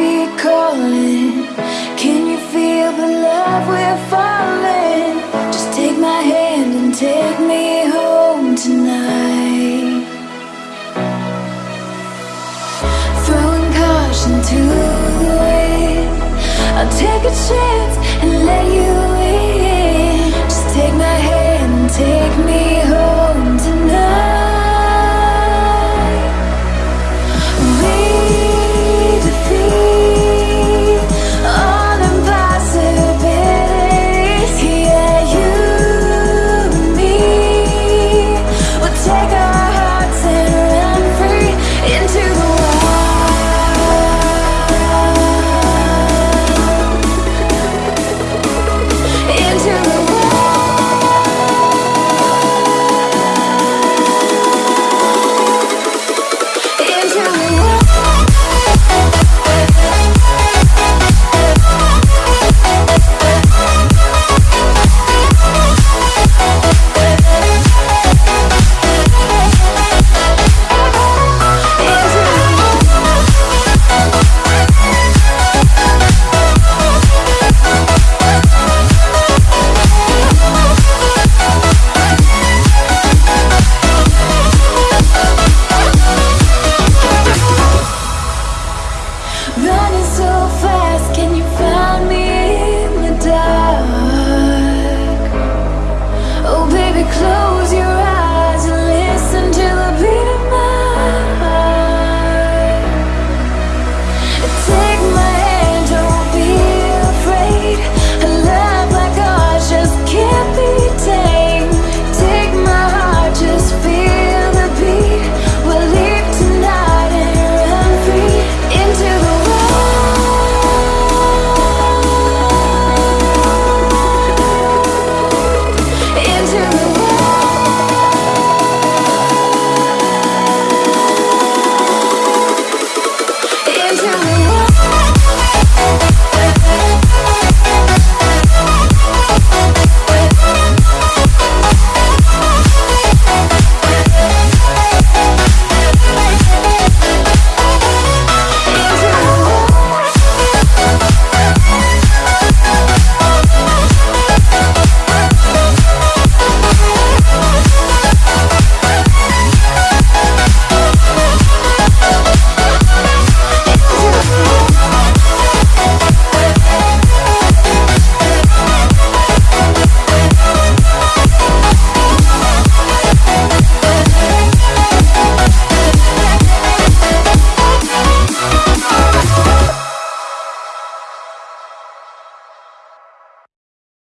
Be calling. Can you feel the love we're falling? Just take my hand and take me home tonight. Throwing caution to the wind. I'll take a chance.